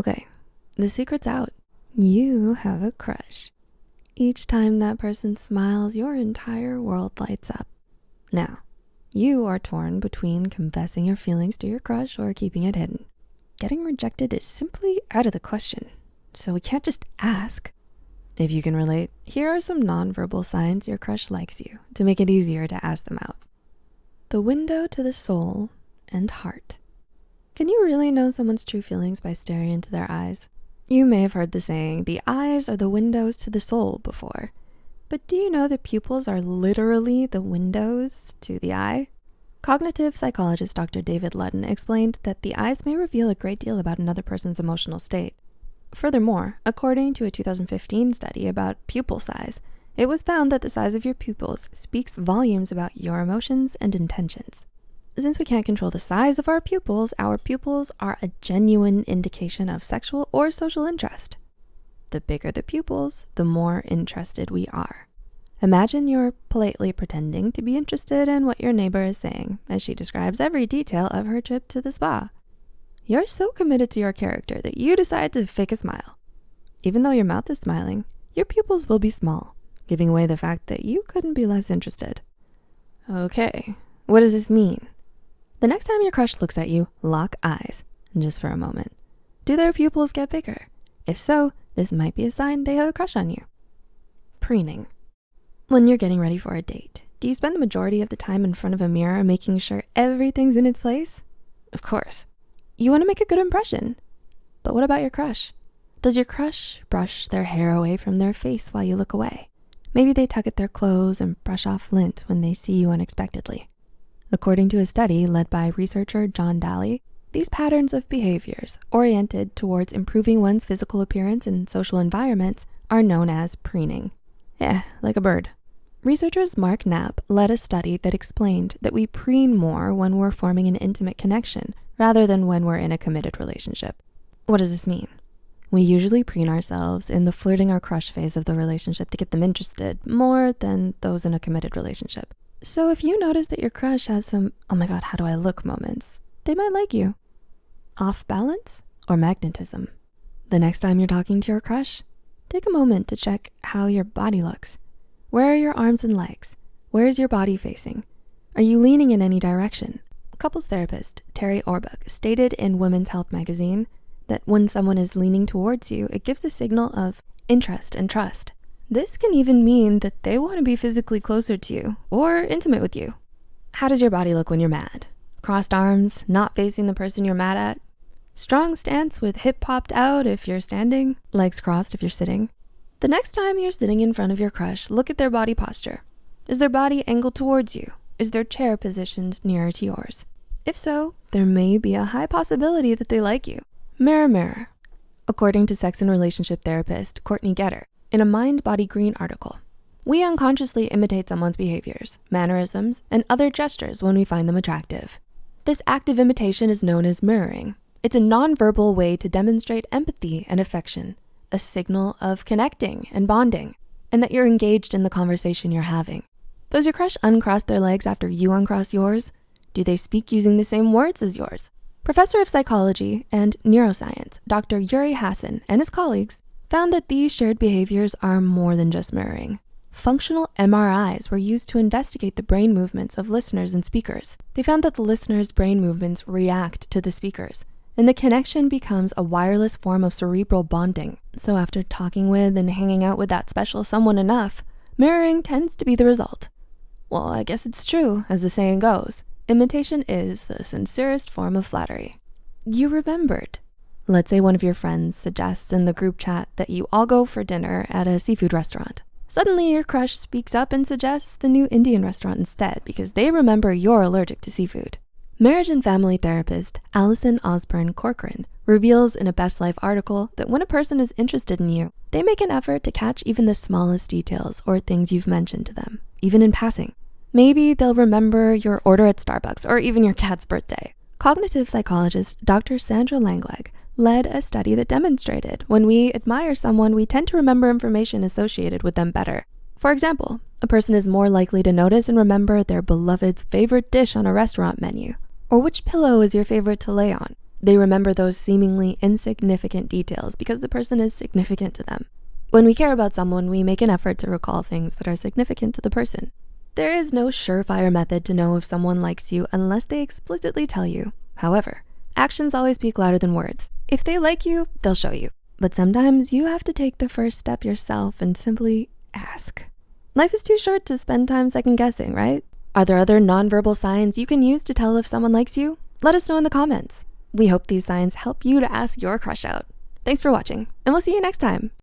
Okay, the secret's out. You have a crush. Each time that person smiles, your entire world lights up. Now, you are torn between confessing your feelings to your crush or keeping it hidden. Getting rejected is simply out of the question, so we can't just ask. If you can relate, here are some nonverbal signs your crush likes you to make it easier to ask them out. The window to the soul and heart. Can you really know someone's true feelings by staring into their eyes? You may have heard the saying, the eyes are the windows to the soul before. But do you know the pupils are literally the windows to the eye? Cognitive psychologist Dr. David Ludden explained that the eyes may reveal a great deal about another person's emotional state. Furthermore, according to a 2015 study about pupil size, it was found that the size of your pupils speaks volumes about your emotions and intentions. Since we can't control the size of our pupils, our pupils are a genuine indication of sexual or social interest. The bigger the pupils, the more interested we are. Imagine you're politely pretending to be interested in what your neighbor is saying as she describes every detail of her trip to the spa. You're so committed to your character that you decide to fake a smile. Even though your mouth is smiling, your pupils will be small, giving away the fact that you couldn't be less interested. Okay, what does this mean? The next time your crush looks at you, lock eyes, just for a moment. Do their pupils get bigger? If so, this might be a sign they have a crush on you. Preening. When you're getting ready for a date, do you spend the majority of the time in front of a mirror making sure everything's in its place? Of course. You wanna make a good impression. But what about your crush? Does your crush brush their hair away from their face while you look away? Maybe they tug at their clothes and brush off lint when they see you unexpectedly. According to a study led by researcher John Daly, these patterns of behaviors oriented towards improving one's physical appearance in social environments are known as preening. Yeah, like a bird. Researchers Mark Knapp led a study that explained that we preen more when we're forming an intimate connection rather than when we're in a committed relationship. What does this mean? We usually preen ourselves in the flirting or crush phase of the relationship to get them interested more than those in a committed relationship. So if you notice that your crush has some, oh my God, how do I look moments, they might like you. Off balance or magnetism. The next time you're talking to your crush, take a moment to check how your body looks. Where are your arms and legs? Where is your body facing? Are you leaning in any direction? Couples therapist Terry Orbuch stated in Women's Health magazine that when someone is leaning towards you, it gives a signal of interest and trust. This can even mean that they wanna be physically closer to you or intimate with you. How does your body look when you're mad? Crossed arms, not facing the person you're mad at? Strong stance with hip popped out if you're standing, legs crossed if you're sitting. The next time you're sitting in front of your crush, look at their body posture. Is their body angled towards you? Is their chair positioned nearer to yours? If so, there may be a high possibility that they like you. Mirror, mirror. According to sex and relationship therapist Courtney Geter, in a Mind Body Green article. We unconsciously imitate someone's behaviors, mannerisms, and other gestures when we find them attractive. This active imitation is known as mirroring. It's a nonverbal way to demonstrate empathy and affection, a signal of connecting and bonding, and that you're engaged in the conversation you're having. Does your crush uncross their legs after you uncross yours? Do they speak using the same words as yours? Professor of Psychology and Neuroscience, Dr. Yuri Hasson and his colleagues found that these shared behaviors are more than just mirroring. Functional MRIs were used to investigate the brain movements of listeners and speakers. They found that the listeners' brain movements react to the speakers, and the connection becomes a wireless form of cerebral bonding. So after talking with and hanging out with that special someone enough, mirroring tends to be the result. Well, I guess it's true, as the saying goes, imitation is the sincerest form of flattery. You remembered. Let's say one of your friends suggests in the group chat that you all go for dinner at a seafood restaurant. Suddenly your crush speaks up and suggests the new Indian restaurant instead because they remember you're allergic to seafood. Marriage and family therapist Allison Osborne Corcoran reveals in a Best Life article that when a person is interested in you, they make an effort to catch even the smallest details or things you've mentioned to them, even in passing. Maybe they'll remember your order at Starbucks or even your cat's birthday. Cognitive psychologist Dr. Sandra Langeslag led a study that demonstrated when we admire someone, we tend to remember information associated with them better. For example, a person is more likely to notice and remember their beloved's favorite dish on a restaurant menu, or which pillow is your favorite to lay on. They remember those seemingly insignificant details because the person is significant to them. When we care about someone, we make an effort to recall things that are significant to the person. There is no surefire method to know if someone likes you unless they explicitly tell you. However, actions always speak louder than words. If they like you, they'll show you. But sometimes you have to take the first step yourself and simply ask. Life is too short to spend time second guessing, right? Are there other nonverbal signs you can use to tell if someone likes you? Let us know in the comments. We hope these signs help you to ask your crush out. Thanks for watching, and we'll see you next time.